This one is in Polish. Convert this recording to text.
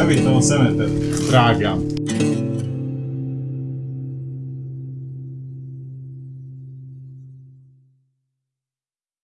Zostawić tą ocenę ten. Traga.